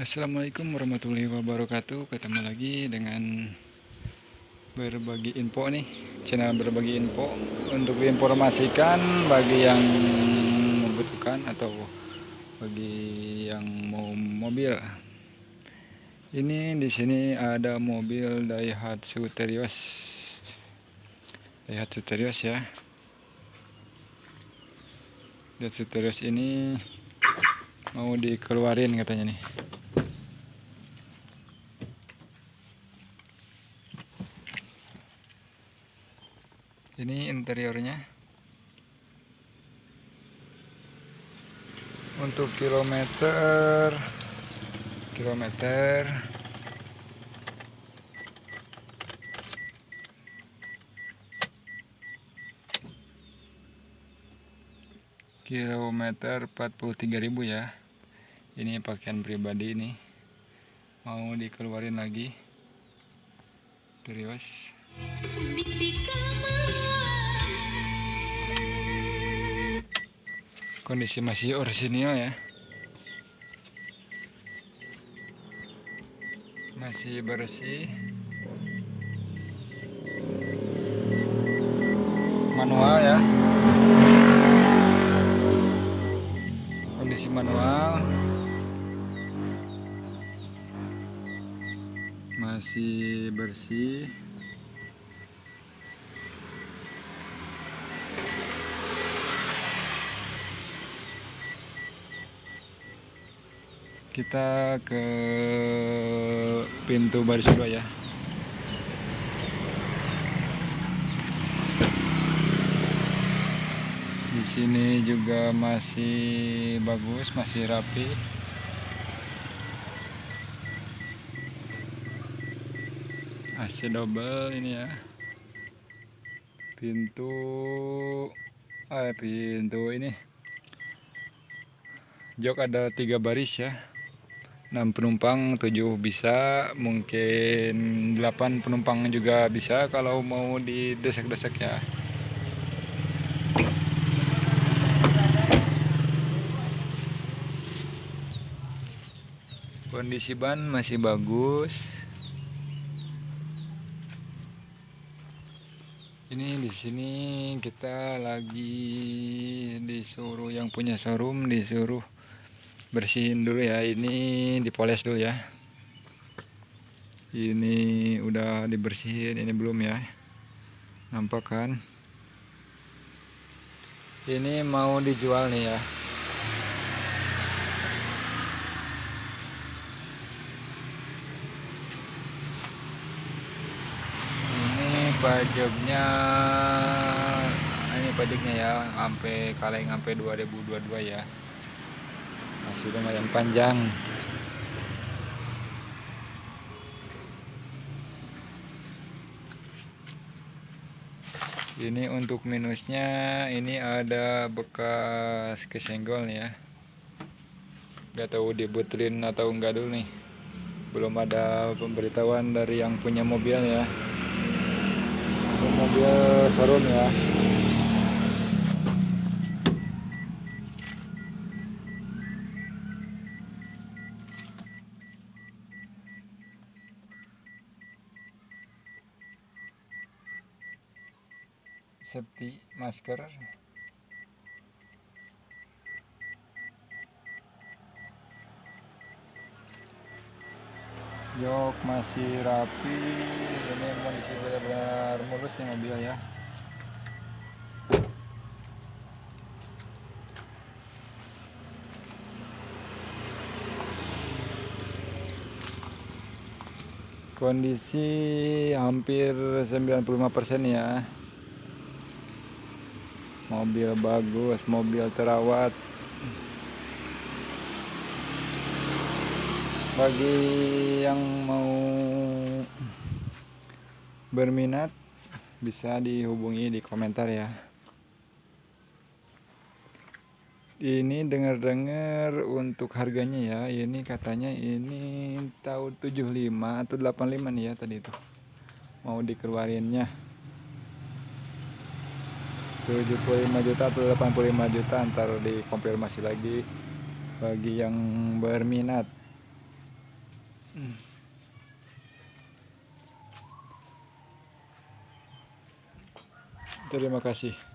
Assalamualaikum warahmatullahi wabarakatuh. Ketemu lagi dengan berbagi info nih. Channel berbagi info. Untuk diinformasikan bagi yang membutuhkan Atau bagi yang mau mobil. Ini di sini ada mobil Daihatsu Terios. Daihatsu Terios ya. Daihatsu Terios ini mau dikeluarin katanya nih ini interiornya. Untuk kilometer kilometer. Kilometer 43.000 ya. Ini pakaian pribadi ini. Mau dikeluarin lagi. Terus kondisi masih orisinil ya. Masih bersih. Manual ya. Kondisi manual. Masih bersih kita ke pintu baris kedua ya. Di sini juga masih bagus masih rapi. AC double ini ya. Pintu ah pintu ini. Jok ada tiga baris ya 6 penumpang 7 bisa mungkin 8 penumpang juga bisa kalau mau didesak-desak ya. Kondisi ban masih bagus. Ini di sini kita lagi disuruh yang punya showroom disuruh bersihin dulu ya. Ini dipoles dulu ya. Ini udah dibersihin ini belum ya. Nampak kan? Ini mau dijual nih ya. Ini pajaknya ini pajaknya ya sampai kaleng sampai 2022 ya masih lumayan panjang. Ini untuk minusnya ini ada bekas kesenggol ya. Gak tahu dibetulin atau enggak dulu nih. Belum ada pemberitahuan dari yang punya mobil ya. Mobil showroom ya safety masker. Jok masih rapi. Ini kondisi benar-benar mulus nih mobil ya. Kondisi hampir 95% ya mobil bagus mobil terawat. Bagi yang mau berminat bisa dihubungi di komentar ya. Ini dengar-dengar untuk harganya ya. Ini katanya ini tahun 75 atau 85 nih ya tadi itu mau dikeluarinnya 75 juta atau 85 juta ntar dikonfirmasi lagi bagi yang berminat Terima kasih.